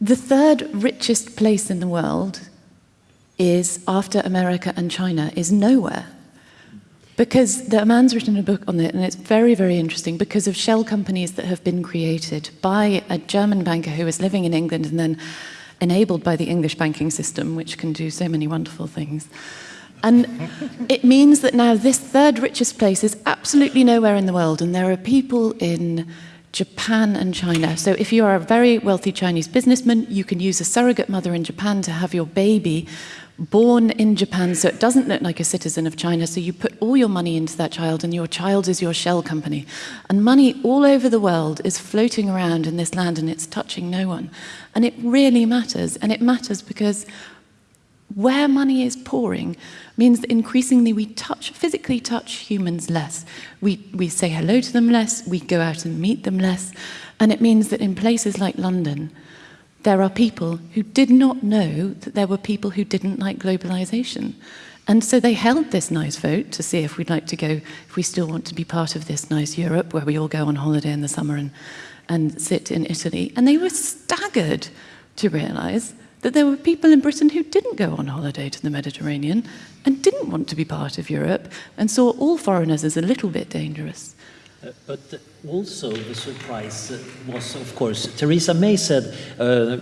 The third richest place in the world is, after America and China, is nowhere. Because the man's written a book on it, and it's very, very interesting because of shell companies that have been created by a German banker who was living in England and then enabled by the English banking system, which can do so many wonderful things. And it means that now this third richest place is absolutely nowhere in the world, and there are people in Japan and China. So if you are a very wealthy Chinese businessman, you can use a surrogate mother in Japan to have your baby born in Japan, so it doesn't look like a citizen of China, so you put all your money into that child and your child is your shell company. And money all over the world is floating around in this land and it's touching no one. And it really matters, and it matters because where money is pouring means that increasingly we touch, physically touch humans less. We, we say hello to them less, we go out and meet them less. And it means that in places like London, there are people who did not know that there were people who didn't like globalization. And so they held this nice vote to see if we'd like to go, if we still want to be part of this nice Europe where we all go on holiday in the summer and, and sit in Italy. And they were staggered to realize that there were people in Britain who didn't go on holiday to the Mediterranean and didn't want to be part of Europe and saw all foreigners as a little bit dangerous. Uh, but also the surprise was, of course, Theresa May said uh,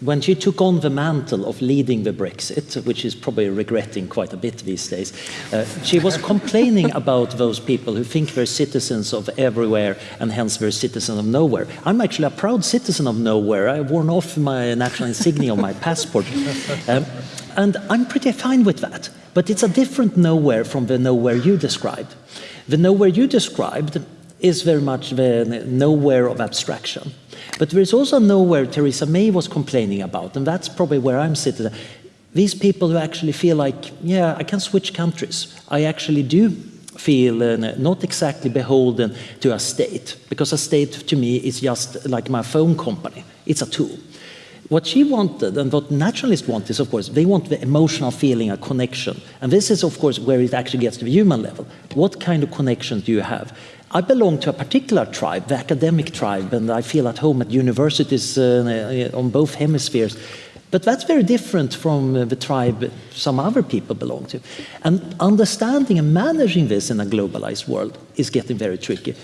when she took on the mantle of leading the Brexit, which is probably regretting quite a bit these days, uh, she was complaining about those people who think they're citizens of everywhere and hence they're citizens of nowhere. I'm actually a proud citizen of nowhere. I've worn off my national insignia on my passport. Um, and I'm pretty fine with that. But it's a different nowhere from the nowhere you described. The nowhere you described is very much the nowhere of abstraction. But there is also nowhere Theresa May was complaining about, and that's probably where I'm sitting. These people who actually feel like, yeah, I can switch countries. I actually do feel uh, not exactly beholden to a state, because a state to me is just like my phone company. It's a tool. What she wanted and what naturalists want is, of course, they want the emotional feeling, a connection. And this is, of course, where it actually gets to the human level. What kind of connection do you have? I belong to a particular tribe, the academic tribe, and I feel at home at universities uh, on both hemispheres. But that's very different from uh, the tribe some other people belong to. And understanding and managing this in a globalized world is getting very tricky.